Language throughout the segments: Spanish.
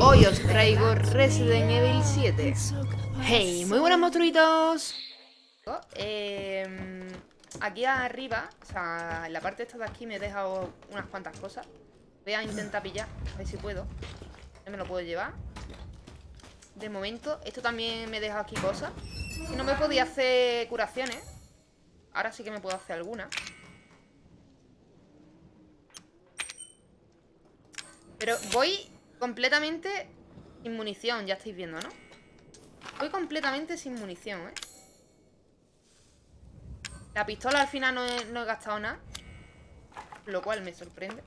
Hoy os traigo Resident Evil 7 Hey, muy buenos monstruitos. Eh, Aquí arriba, o sea, en la parte esta de aquí me he dejado unas cuantas cosas. Voy a intentar pillar, a ver si puedo. Ya me lo puedo llevar. De momento, esto también me he dejado aquí cosas. Si no me podía hacer curaciones Ahora sí que me puedo hacer alguna. Pero voy completamente sin munición, ya estáis viendo, ¿no? Voy completamente sin munición, ¿eh? La pistola al final no he, no he gastado nada Lo cual me sorprende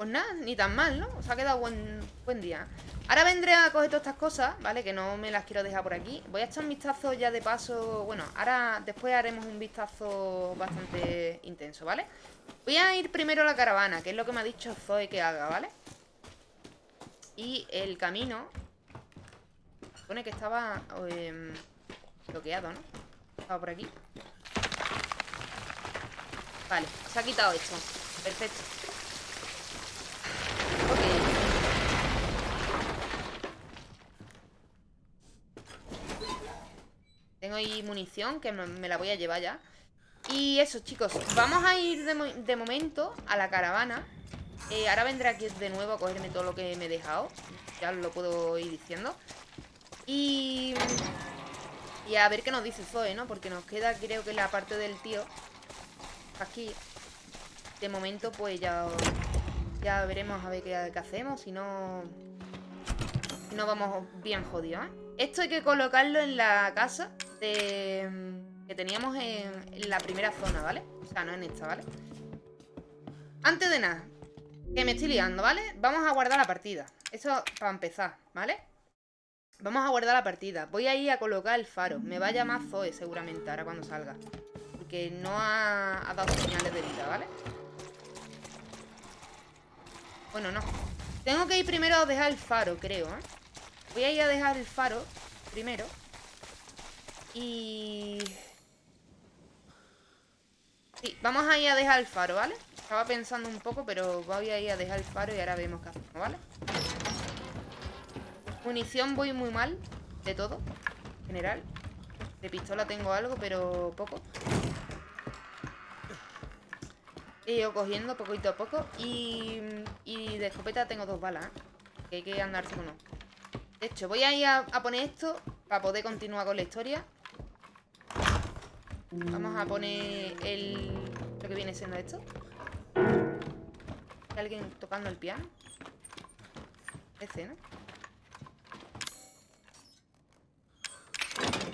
Pues nada, ni tan mal, ¿no? Os ha quedado buen, buen día Ahora vendré a coger todas estas cosas, ¿vale? Que no me las quiero dejar por aquí Voy a echar un vistazo ya de paso Bueno, ahora después haremos un vistazo bastante intenso, ¿vale? Voy a ir primero a la caravana Que es lo que me ha dicho Zoe que haga, ¿vale? Y el camino Supone que estaba eh, bloqueado, ¿no? Estaba por aquí Vale, se ha quitado esto Perfecto Ahí munición que me la voy a llevar ya. Y eso, chicos Vamos a ir de, momento a la caravana. Eh, Ahora vendré aquí de nuevo a cogerme todo lo que me he dejado. Ya lo puedo ir diciendo. Y... Y a ver qué nos dice Zoe, ¿no? Porque nos queda, creo que la parte del tío. Aquí De momento, pues ya... Ya veremos a ver qué, hacemos. Si no... Si no vamos bien jodidos, ¿eh? Esto hay que colocarlo en la casa que teníamos en, la primera zona, ¿vale? O sea, no en esta, ¿vale? Antes de nada, que me estoy liando, ¿vale? Vamos a guardar la partida. Eso para empezar, ¿vale? Vamos a guardar la partida. Voy a ir a colocar el faro. Me va a llamar Zoe seguramente ahora cuando salga. Porque no ha, ha dado señales de vida, ¿vale? Bueno, no. Tengo que ir primero a dejar el faro, creo, ¿eh? Voy a ir a dejar el faro primero. Y... Sí, vamos a ir a dejar el faro, ¿vale? Estaba pensando un poco, pero voy a ir a dejar el faro y ahora vemos qué hacemos, ¿vale? Munición voy muy mal, de todo, en general. De pistola tengo algo, pero poco. He ido cogiendo poquito a poco. Y, y de escopeta tengo dos balas, ¿eh? Que hay que andarse con uno. De hecho, voy a ir a poner esto para poder continuar con la historia. Vamos a poner el... Lo que viene siendo esto. ¿Hay alguien tocando el piano? Ese, ¿no?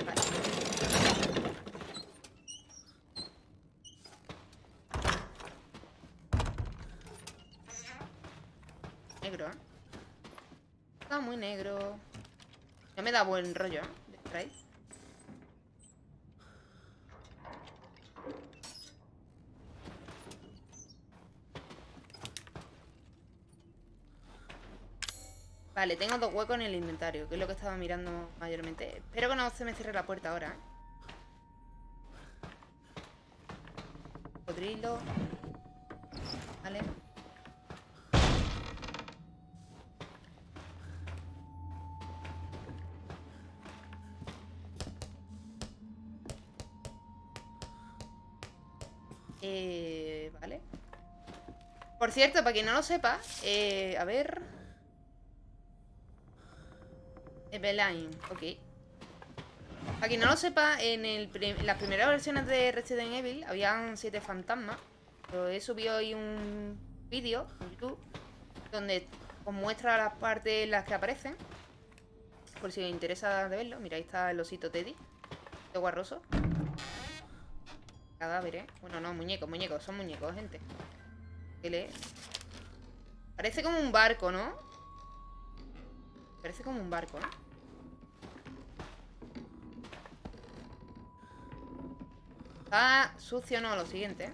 Vale. Negro, ¿eh? Está muy negro. No me da buen rollo, ¿eh? Vale, tengo dos huecos en el inventario, que es lo que estaba mirando mayormente. Espero que no se me cierre la puerta ahora, ¿eh? Codrilo. Vale. Eh, vale. Por cierto, para quien no lo sepa, eh, a ver... Eveline, ok. Para quien no lo sepa, en, las primeras versiones de Resident Evil habían siete fantasmas. Yo he subido hoy un vídeo en YouTube donde os muestra las partes en las que aparecen. Por si os interesa de verlo. Mira, ahí está el osito Teddy. De guarroso. Cadáver, ¿eh? Bueno, no, muñecos, muñecos. Son muñecos, gente. ¿Qué lee? Parece como un barco, ¿no? Parece como un barco, ¿no? Está sucio, no, lo siguiente.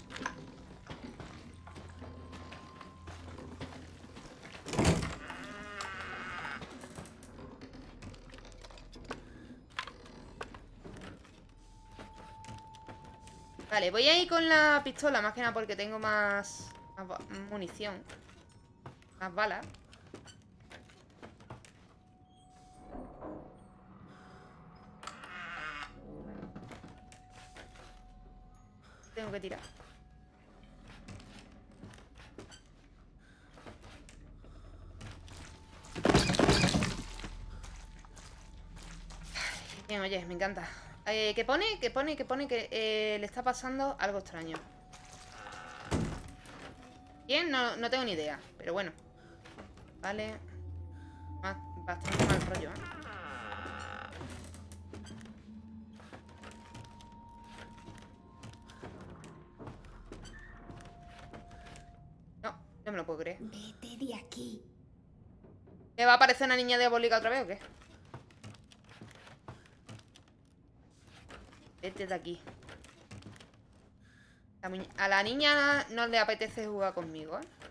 Vale, voy a ir con la pistola, más que nada porque tengo más, Más munición. Más balas. Tengo que tirar. Bien, oye, me encanta. Eh, ¿Qué pone? ¿Qué pone? ¿Qué pone? Que eh, le está pasando algo extraño. Bien, no, no tengo ni idea. Pero bueno. Vale. Bastante mal rollo, ¿eh? Me lo puedo creer. Vete de aquí. ¿Me va a aparecer una niña diabólica otra vez o qué? Vete de aquí. a la niña no le apetece jugar conmigo, ¿eh?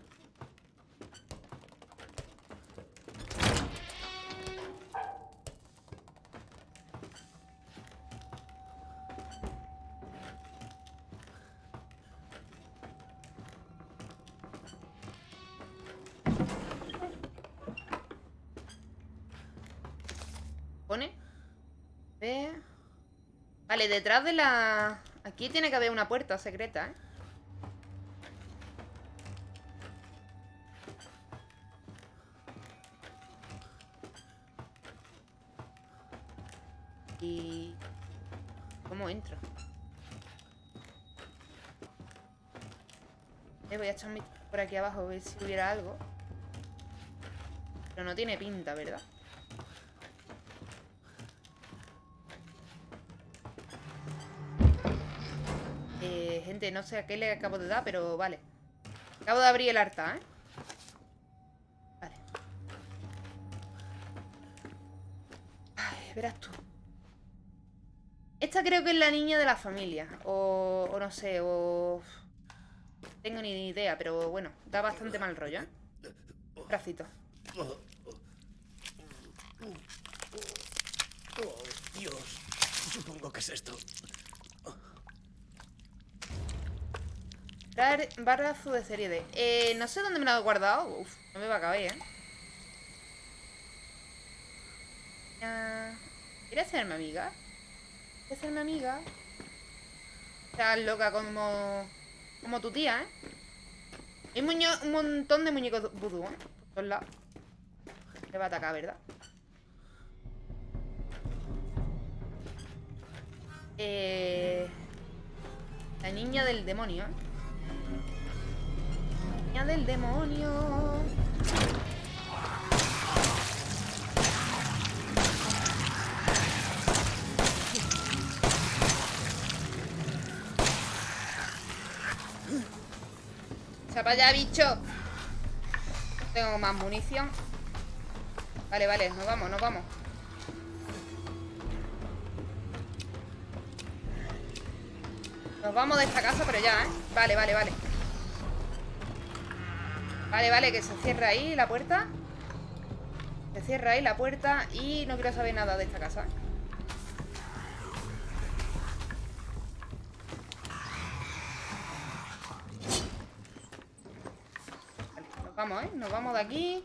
Vale, detrás de la... Aquí tiene que haber una puerta secreta, ¿eh? Y... ¿Cómo entro? Eh, voy a echar por aquí abajo a ver si hubiera algo. Pero no tiene pinta, ¿verdad? No sé a qué le acabo de dar, pero vale. Acabo de abrir el arta, ¿eh? Vale. Ay, verás tú. Esta creo que es la niña de la familia. O, o no sé, o... tengo ni idea, pero bueno, da bastante mal rollo, ¿eh? Bracito. Oh, Dios. Supongo que es esto. Barrazo de serie D. Eh, no sé dónde me lo he guardado. Uf, no me va a caber, ¿eh? ¿Quieres ser mi amiga? ¿Quieres mi amiga? Estás loca como... Como tu tía, ¿eh? Hay un montón de muñecos vudú, ¿eh? Por todos lados. Me va a atacar, ¿verdad? Eh... La niña del demonio, ¿eh? Del demonio. ¡Se para allá, bicho! Tengo más munición. Vale, vale, nos vamos, nos vamos. Nos vamos de esta casa, pero ya, ¿eh? Vale, vale, vale. Vale, vale, que se cierra ahí la puerta. Se cierra ahí la puerta Y no quiero saber nada de esta casa. Vale, nos vamos, ¿eh? Nos vamos de aquí.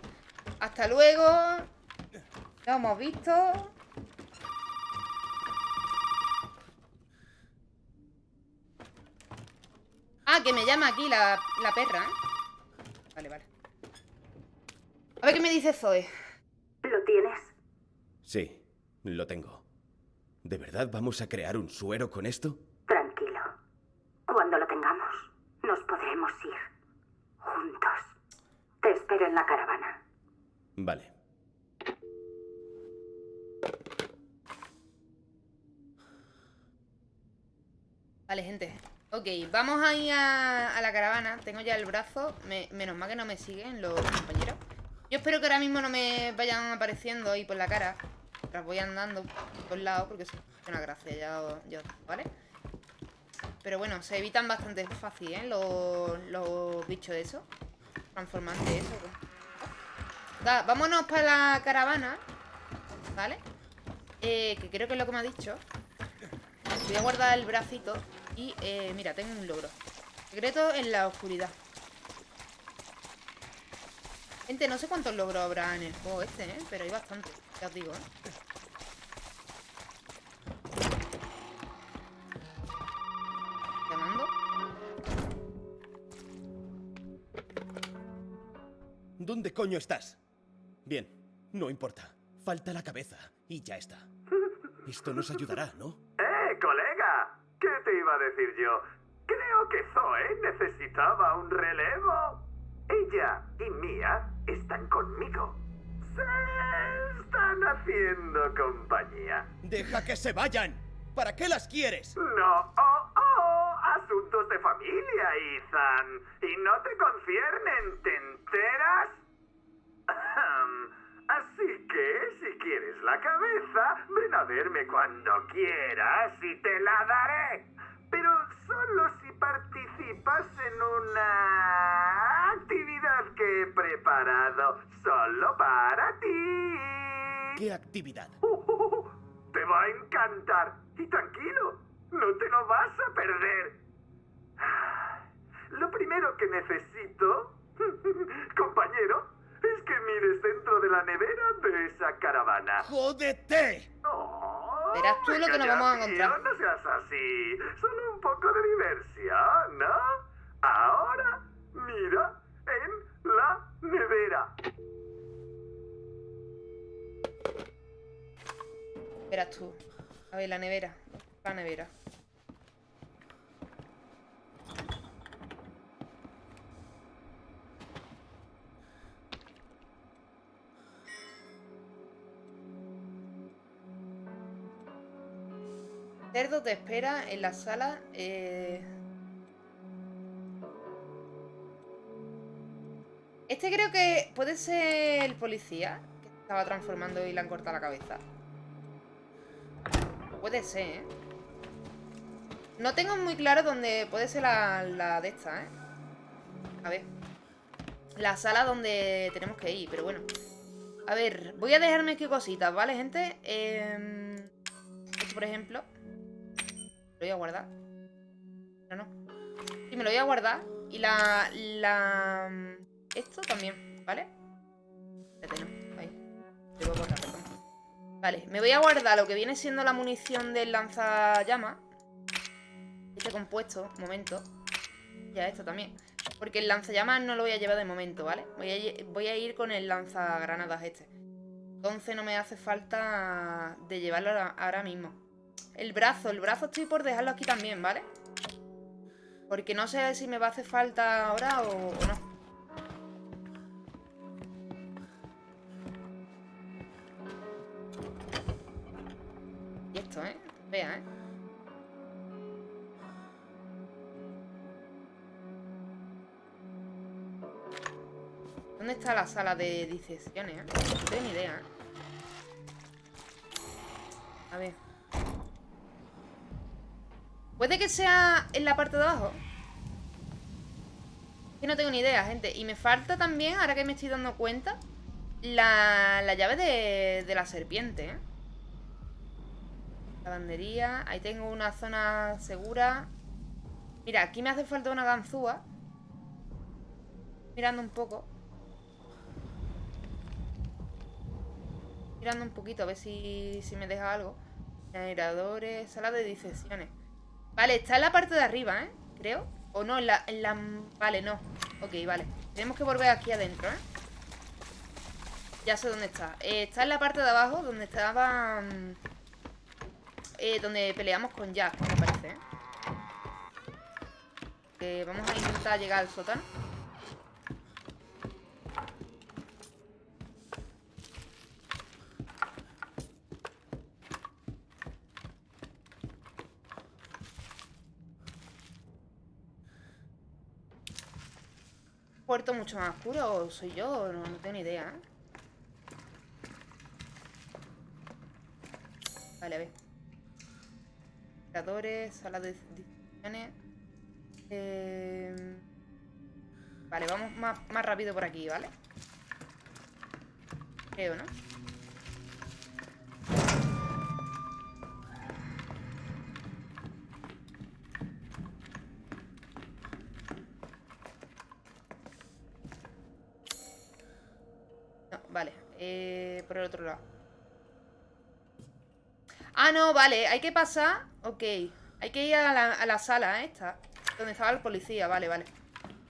Hasta luego. Lo hemos visto. Ah, que me llama aquí la, la perra, ¿eh? Vale, vale. A ver qué me dice Zoe. ¿Lo tienes? Sí, lo tengo. ¿De verdad vamos a crear un suero con esto? Tranquilo. Cuando lo tengamos, nos podremos ir. Juntos. Te espero en la caravana. Vale. Vale, gente. Ok, vamos a a, la caravana. Tengo ya el brazo. Menos mal que no me siguen los compañeros. Yo espero que ahora mismo no me vayan apareciendo ahí por la cara. Las voy andando por lado Porque es una gracia ya, yo, ¿vale? Pero bueno, se evitan bastante fácil, ¿eh? Los, los bichos esos. Transformantes eso Vámonos para la caravana ¿Vale? Eh, que creo que es lo que me ha dicho. Voy a guardar el bracito y, eh, mira, tengo un logro. Secreto en la oscuridad. Gente, no sé cuántos logros habrá en el juego este, ¿eh? Pero hay bastante, ya os digo, ¿eh? Llamando. ¿Dónde coño estás? Bien, no importa. Falta la cabeza y ya está. Esto nos ayudará, ¿no? ¡Eh, colega! ¿Qué te iba a decir yo? Creo que Zoe necesitaba un relevo. Ella y Mia están conmigo. Se están haciendo compañía. ¡Deja que se vayan! ¿Para qué las quieres? No, oh, oh, asuntos de familia, Ethan. Y no te conciernen, ¿te enteras? Así que, si quieres la cabeza, ven a verme cuando quieras y te la daré. Pero solo si participas en una actividad que he preparado solo para ti. ¿Qué actividad? Uh, te va a encantar. Y tranquilo, no te lo vas a perder. Lo primero que necesito, compañero, es que mires dentro de la nevera de esa caravana. ¡Jódete! Oh, Verás tú lo que nos vamos a encontrar. No seas así. Solo un poco de diversión, ¿no? Ahora, mira en la nevera. Verás tú. A ver, la nevera. La nevera. Cerdo te espera en la sala. eh. Este creo que puede ser el policía que estaba transformando y le han cortado la cabeza. Puede ser, ¿eh? No tengo muy claro dónde puede ser la, de esta, ¿eh? A ver. La sala donde tenemos que ir, pero bueno. A ver, voy a dejarme aquí cositas, ¿vale, gente? Eh, esto, por ejemplo. Lo voy a guardar. Pero no. Sí, me lo voy a guardar. Y la... la esto también, ¿vale? Espérate, no. Ahí. A guardar, perdón. Vale, me voy a guardar lo que viene siendo la munición del lanzallamas. Este compuesto, momento. Ya esto también. Porque el lanzallamas no lo voy a llevar de momento, ¿vale? Voy a, voy a ir con el lanzagranadas este. Entonces no me hace falta de llevarlo ahora mismo. El brazo, el brazo estoy por dejarlo aquí también, ¿vale? Porque no sé si me va a hacer falta ahora o, no. Y esto, ¿eh? Vea, ¿eh? ¿Dónde está la sala de disecciones? eh? No tengo ni idea, ¿eh? A ver. ¿Puede que sea en la parte de abajo? Que no tengo ni idea, gente. Y me falta también, ahora que me estoy dando cuenta, la, la llave de, de la serpiente, ¿eh? Lavandería. Ahí tengo una zona segura. Mira, aquí me hace falta una ganzúa. Mirando un poco. Mirando un poquito a ver si, si me deja algo. Generadores, sala de disecciones. Vale, está en la parte de arriba, ¿eh? Creo. O no, en la, en la... Vale, no. Ok, vale. Tenemos que volver aquí adentro, ¿eh? Ya sé dónde está. Eh, está en la parte de abajo, donde estaba... mm, eh, donde peleamos con Jack, me parece, ¿eh? Vamos a intentar llegar al sótano. Mucho más oscuro o soy yo, no, no tengo ni idea. Vale, a ver. Creadores, sala de decisiones. Eh, Vale, vamos más, más rápido por aquí, ¿vale? Creo, ¿no? Vale, eh, por el otro lado. Ah, no, vale, hay que pasar. Ok, hay que ir a la, a la sala esta. Donde estaba el policía, vale, vale.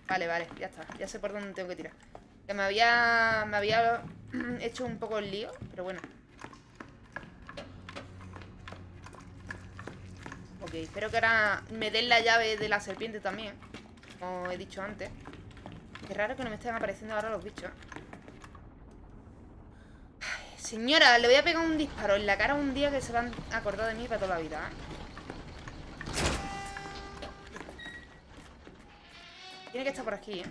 Vale, vale, ya está. Ya sé por dónde tengo que tirar. Que me había. Me había hecho un poco el lío, pero bueno. Ok, espero que ahora me den la llave de la serpiente también. Como he dicho antes. Qué raro que no me estén apareciendo ahora los bichos. Señora, le voy a pegar un disparo en la cara un día que se van a acordar de mí para toda la vida, ¿eh? Tiene que estar por aquí, ¿eh?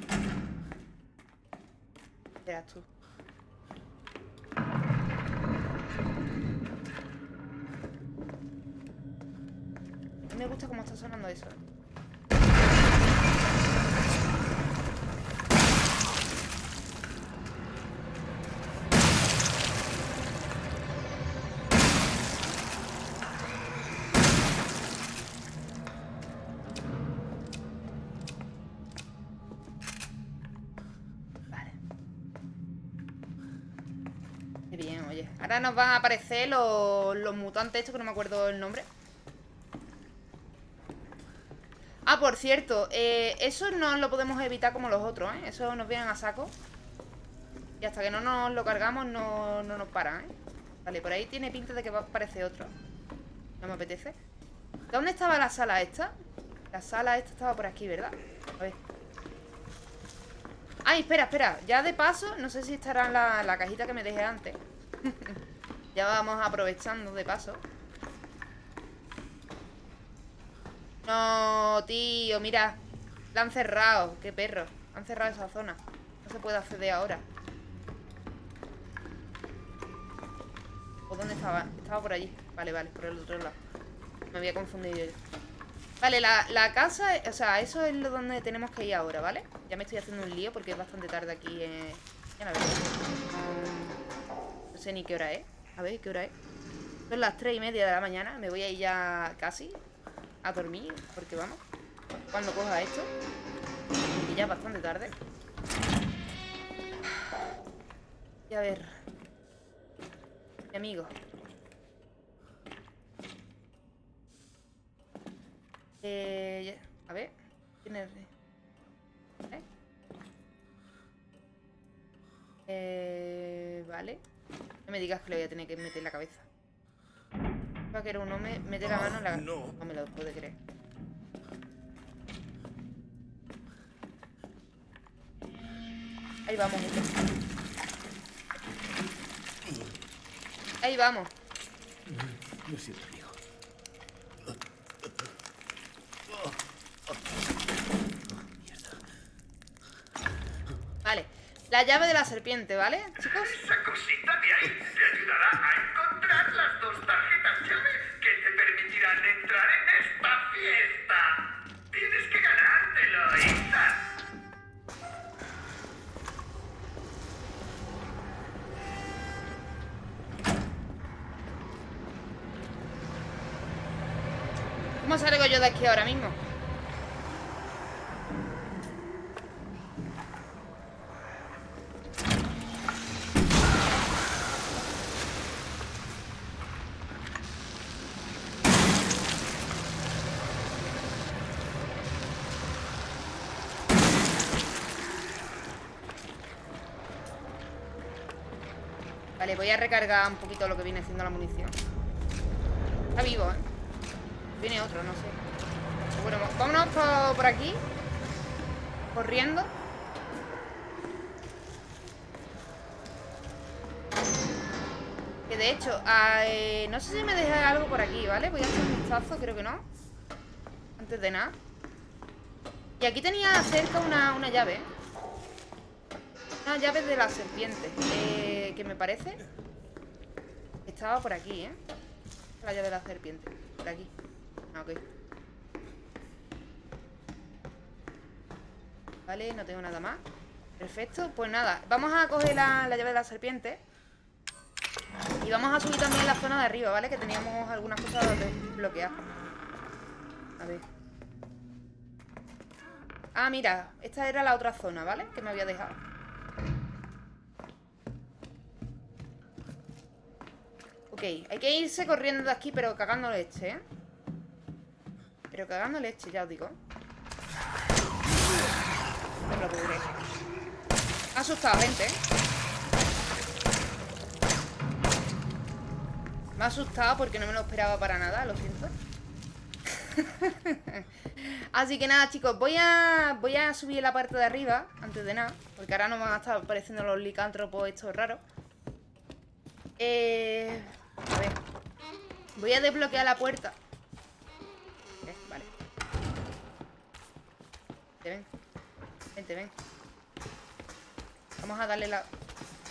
Verás tú. Me gusta cómo está sonando eso. Ahora nos van a aparecer los, los mutantes estos que no me acuerdo el nombre. Ah, por cierto, eh, eso no lo podemos evitar como los otros, ¿eh? Eso nos vienen a saco. Y hasta que no nos lo cargamos no, no nos paran, ¿eh? Vale, por ahí tiene pinta de que va a aparecer otro. No me apetece. ¿Dónde estaba la sala esta? La sala esta estaba por aquí, ¿verdad? A ver. Ay, espera, espera. Ya de paso, no sé si estará en la, la cajita que me dejé antes. Ya vamos aprovechando de paso. No, tío, mira. La han cerrado. Qué perro. Han cerrado esa zona. No se puede acceder ahora. ¿O dónde estaba? Estaba por allí. Vale, vale, por el otro lado. Me había confundido yo. Vale, la, la casa, o sea, eso es lo donde tenemos que ir ahora, ¿vale? Ya me estoy haciendo un lío porque es bastante tarde aquí. Eh... Ya la veo. No sé ni qué hora es. A ver, ¿qué hora es? Son las tres y media de la mañana. Me voy a ir ya casi a dormir, porque vamos, cuando coja esto, y ya es bastante tarde. Y a ver, mi amigo. Eh, a ver, tiene... ¿Eh? Eh, vale. No me digas que le voy a tener que meter la cabeza. Vaquero, uno me mete la mano en la... no. me lo puede creer. Ahí vamos, gente. Ahí vamos. Lo siento, amigo. Vale. La llave de la serpiente, ¿vale, chicos? Esa cosita de ahí te ayudará a encontrar las dos tarjetas llave que te permitirán entrar en esta fiesta. Tienes que ganártelo, Ethan. ¿Cómo salgo yo de aquí ahora mismo? Vale, voy a recargar un poquito lo que viene siendo la munición. Está vivo, ¿eh? Viene otro, no sé. Bueno, vámonos por, aquí. Corriendo. Que de hecho, eh, no sé si me dejé algo por aquí, ¿vale? Voy a hacer un vistazo, creo que no. Antes de nada. Y aquí tenía cerca una, una llave. Una llave de la serpiente. eh, que me parece. Estaba por aquí, ¿eh? La llave de la serpiente. Por aquí. Ah, ok. Vale, no tengo nada más. Perfecto, pues nada. Vamos a coger la, la llave de la serpiente. Y vamos a subir también la zona de arriba, ¿vale? Que teníamos algunas cosas desbloqueadas. A ver. Ah, mira. Esta era la otra zona, ¿vale? Que me había dejado. Ok, hay que irse corriendo de aquí, pero cagando leche, ¿eh? Pero cagando leche, ya os digo. No lo ha asustado, gente, ¿eh? Me ha asustado porque no me lo esperaba para nada, lo siento. Así que nada, chicos, voy a, voy a subir la parte de arriba, antes de nada, porque ahora no me van a estar apareciendo los licántropos estos raros. Eh, a ver. Voy a desbloquear la puerta. Eh, vale. Vente, ven. Vente, ven. Vamos a darle la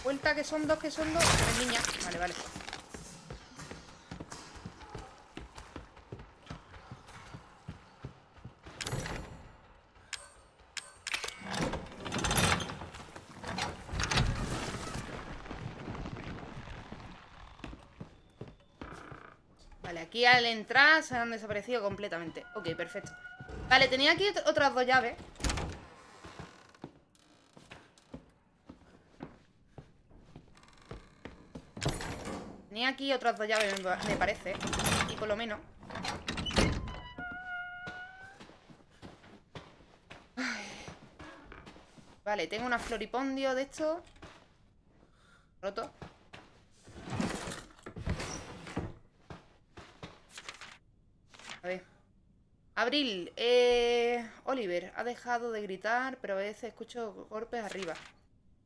vuelta, que son dos, que son dos. Ven, niña. Vale, vale. Al entrar se han desaparecido completamente. Ok, perfecto. Vale, tenía aquí ot- otras dos llaves. Tenía aquí otras dos llaves, me pa- me parece. Y por lo menos. Vale, tengo una floripondio de esto. Roto A ver. Abril, eh, Oliver ha dejado de gritar, pero a veces escucho golpes arriba.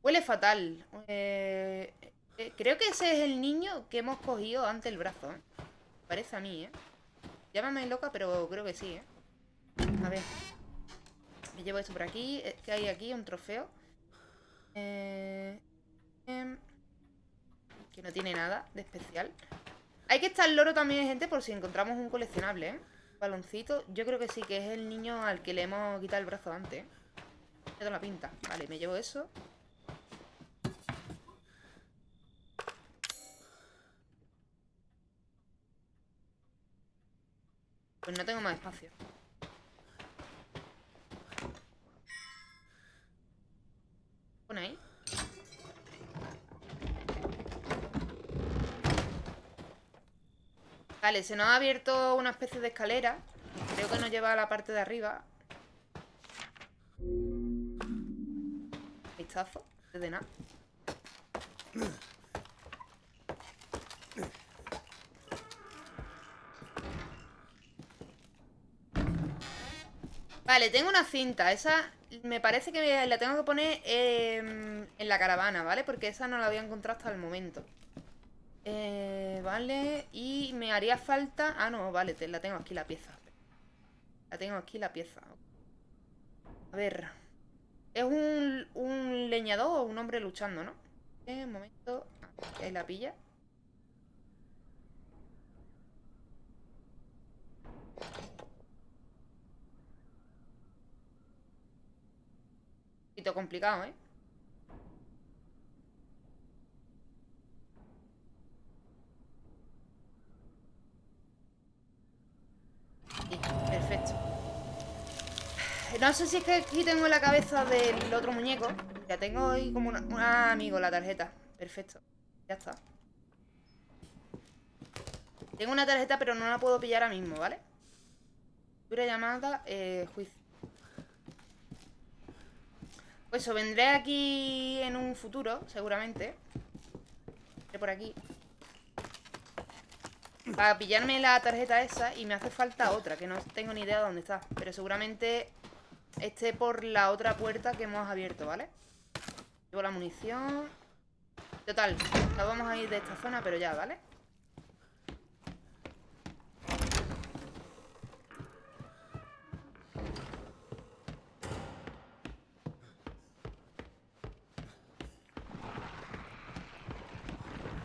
Huele fatal. Eh, eh, creo que ese es el niño que hemos cogido ante el brazo. ¿eh? Parece a mí, ¿eh? Llámame loca, pero creo que sí, ¿eh? A ver. Me llevo esto por aquí. Eh, ¿Qué hay aquí? Un trofeo. Eh, em, que no tiene nada de especial. Hay que estar loro también, gente, por si encontramos un coleccionable, ¿eh? Baloncito. Yo creo que sí, que es el niño al que le hemos quitado el brazo antes. toda la pinta. Vale, me llevo eso. Pues no tengo más espacio. Pone ahí. Vale, se nos ha abierto una especie de escalera. Creo que nos lleva a la parte de arriba. Vistazo, de nada. Vale, tengo una cinta. Esa me parece que la tengo que poner em, en la caravana, ¿vale? Porque esa no la había encontrado hasta el momento. Eh, vale, y me haría falta... Ah, no, vale, te- la tengo aquí la pieza. La tengo aquí la pieza. A ver. Es un, un leñador o un hombre luchando, ¿no? Eh, un momento. Ah, Ahí la pilla. Un poquito complicado, ¿eh? No sé si es que aquí tengo la cabeza del otro muñeco. Ya tengo ahí como una... Amigo, la tarjeta. Perfecto. Ya está. Tengo una tarjeta, pero no la puedo pillar ahora mismo, ¿vale? Dura llamada, eh, juicio. Pues eso, vendré aquí en un futuro, seguramente. Vendré por aquí. Para pillarme la tarjeta esa y me hace falta otra, que no tengo ni idea de dónde está. Pero seguramente esté por la otra puerta que hemos abierto, ¿vale? Llevo la munición. Total, nos vamos a ir de esta zona, pero ya, ¿vale?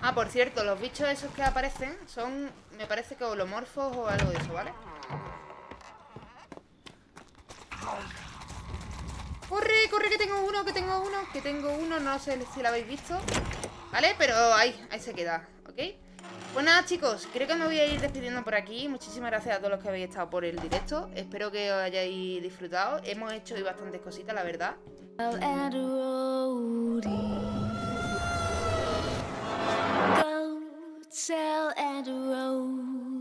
Ah, por cierto, los bichos esos que aparecen son, me parece que holomorfos o algo de eso, ¿vale? ¡Corre, que tengo uno, que tengo uno, que tengo uno! No sé si lo habéis visto ¿Vale? Pero ahí, ahí se queda, ¿ok? Pues nada, chicos, creo que me voy a ir despidiendo por aquí Muchísimas gracias a todos los que habéis estado por el directo Espero que os hayáis disfrutado Hemos hecho hoy bastantes cositas, la verdad